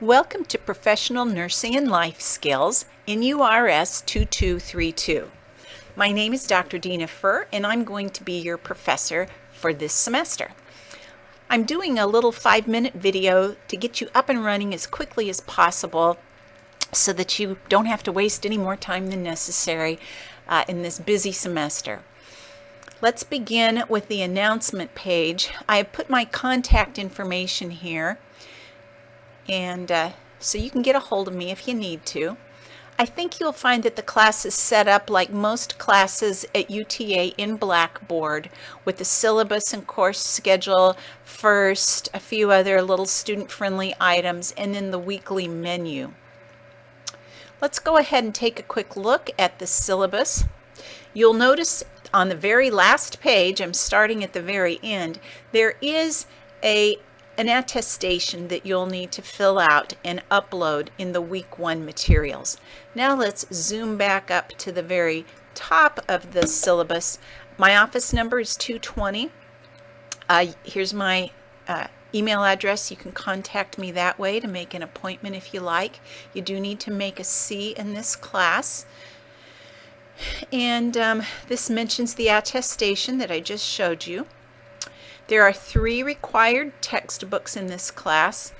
Welcome to Professional Nursing and Life Skills NURS 2232. My name is Dr. Dina Furr and I'm going to be your professor for this semester. I'm doing a little five minute video to get you up and running as quickly as possible so that you don't have to waste any more time than necessary uh, in this busy semester. Let's begin with the announcement page. I have put my contact information here and uh, so you can get a hold of me if you need to. I think you'll find that the class is set up like most classes at UTA in Blackboard with the syllabus and course schedule first, a few other little student-friendly items, and then the weekly menu. Let's go ahead and take a quick look at the syllabus. You'll notice on the very last page, I'm starting at the very end, there is a an attestation that you'll need to fill out and upload in the week one materials. Now let's zoom back up to the very top of the syllabus. My office number is 220. Uh, here's my uh, email address. You can contact me that way to make an appointment if you like. You do need to make a C in this class. And um, this mentions the attestation that I just showed you. There are three required textbooks in this class.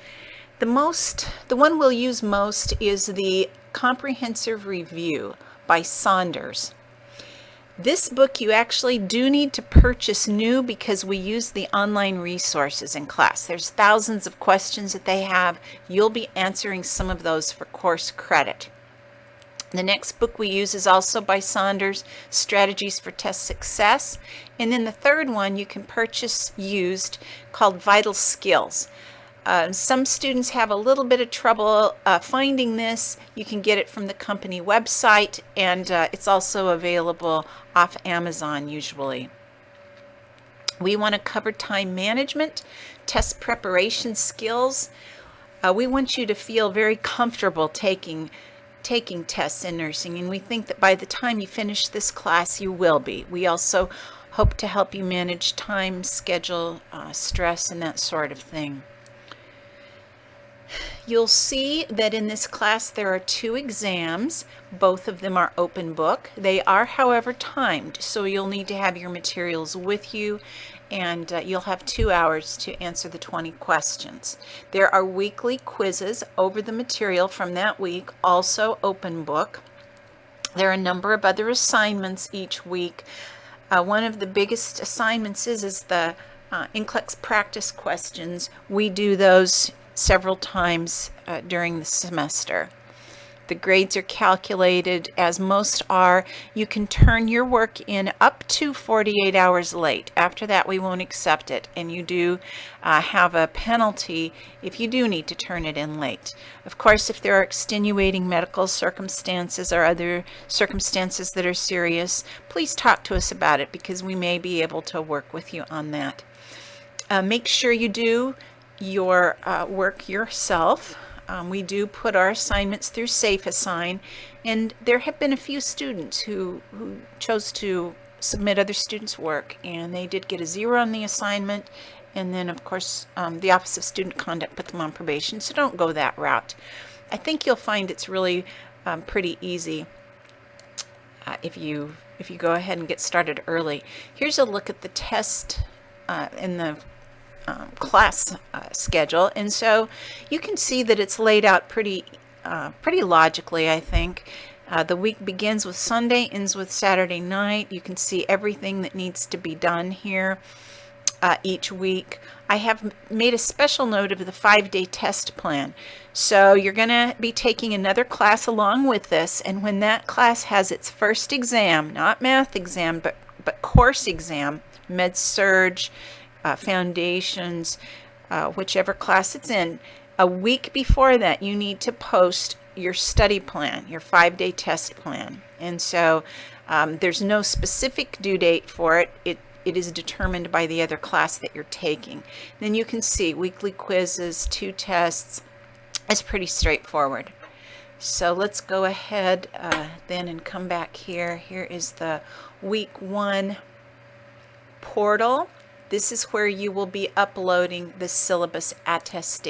The most, the one we'll use most is the Comprehensive Review by Saunders. This book you actually do need to purchase new because we use the online resources in class. There's thousands of questions that they have. You'll be answering some of those for course credit. The next book we use is also by Saunders, Strategies for Test Success. And then the third one you can purchase used called Vital Skills. Uh, some students have a little bit of trouble uh, finding this. You can get it from the company website and uh, it's also available off Amazon usually. We want to cover time management, test preparation skills. Uh, we want you to feel very comfortable taking taking tests in nursing and we think that by the time you finish this class you will be. We also hope to help you manage time, schedule, uh, stress, and that sort of thing. You'll see that in this class there are two exams. Both of them are open book. They are, however, timed, so you'll need to have your materials with you and uh, you'll have two hours to answer the 20 questions. There are weekly quizzes over the material from that week, also open book. There are a number of other assignments each week. Uh, one of the biggest assignments is, is the uh, NCLEX practice questions. We do those several times uh, during the semester. The grades are calculated as most are. You can turn your work in up to 48 hours late. After that, we won't accept it. And you do uh, have a penalty if you do need to turn it in late. Of course, if there are extenuating medical circumstances or other circumstances that are serious, please talk to us about it because we may be able to work with you on that. Uh, make sure you do your uh, work yourself. Um, we do put our assignments through SafeAssign, and there have been a few students who, who chose to submit other students' work, and they did get a zero on the assignment, and then, of course, um, the Office of Student Conduct put them on probation, so don't go that route. I think you'll find it's really um, pretty easy uh, if you if you go ahead and get started early. Here's a look at the test uh, in the um, class uh, schedule. And so you can see that it's laid out pretty, uh, pretty logically, I think. Uh, the week begins with Sunday, ends with Saturday night. You can see everything that needs to be done here uh, each week. I have made a special note of the five-day test plan. So you're going to be taking another class along with this, and when that class has its first exam, not math exam, but, but course exam, Med-Surg, uh, foundations, uh, whichever class it's in, a week before that you need to post your study plan, your five-day test plan. And so um, there's no specific due date for it. It it is determined by the other class that you're taking. Then you can see weekly quizzes, two tests. It's pretty straightforward. So let's go ahead uh, then and come back here. Here is the week one portal. This is where you will be uploading the syllabus attestation.